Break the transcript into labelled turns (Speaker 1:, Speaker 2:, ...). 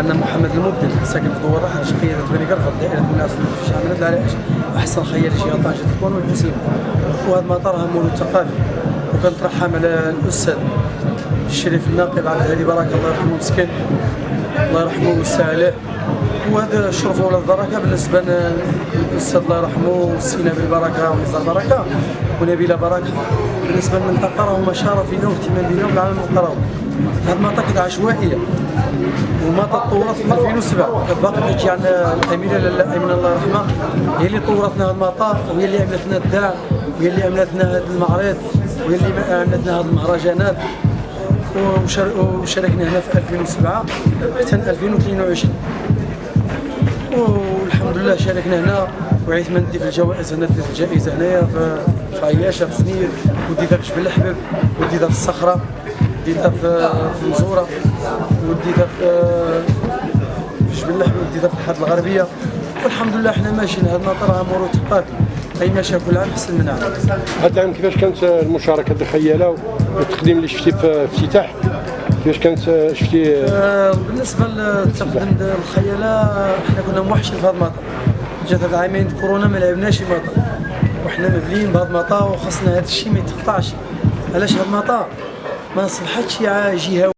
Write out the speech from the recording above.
Speaker 1: عندنا محمد المبدل ساكن في دوار رحش قيادة بني قرفة دائرة الناس في شامل العرائش أحسن خيال شيخ طنجة تكون والحسين وهذا المطار هم مولود ثقافي وكنترحم على الأستاذ الشريف الناقب عبد الهادي بركة الله يرحمه مسكين. الله يرحمه ويوسع عليه. وهذا الشرف ولا البركة بالنسبة للاستاذ الله يرحمه سينا بالبركة ونزار بركه ونبيله بركة. بالنسبة للمنطقه راهما شرف لنا واهتمام بنا بالعالم القروي هذه المنطقة عشوائية. وما تطورت في 2007 كانت باقي تجي عندنا الاميره لاله الله يرحمها. هي اللي طورت لنا هذا المطار وهي اللي عملت لنا الداع وهي اللي عملت لنا هذا المعرض وهي اللي عملت لنا هذه المهرجانات. وشار- وشاركنا هنا في 2007 حتى 2022 والحمد لله شاركنا هنا. وعيت من ندي في الجوائز هنا ديت الجائزة هنايا في في عياشة في سنين وديتها في جبل الحبب وديتها في الصخرة. ديتها في المزوره وديتها في جبل الحبب وديتها في الحاد الغربية. والحمد لله إحنا ماشيين هذا المطار راه موروث ثقافي أي ماشي كل عام احسن من عام
Speaker 2: هذا العام كيفاش كانت المشاركة ديال الخياله والتقديم اللي شفتي في افتتاح؟ كيفاش كانت شفتي؟
Speaker 1: آه، بالنسبة للتقديم الخيالة إحنا كنا موحشين في هذا المطار. جات هاد العامين د كورونا ما لعبناش المطار. وحنا مبليين بهذا المطار وخاصنا هذا الشيء ما يتقطعش. علاش هذا المطار؟ ما صلحتش جهه